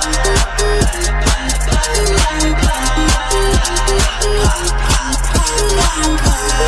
black, black.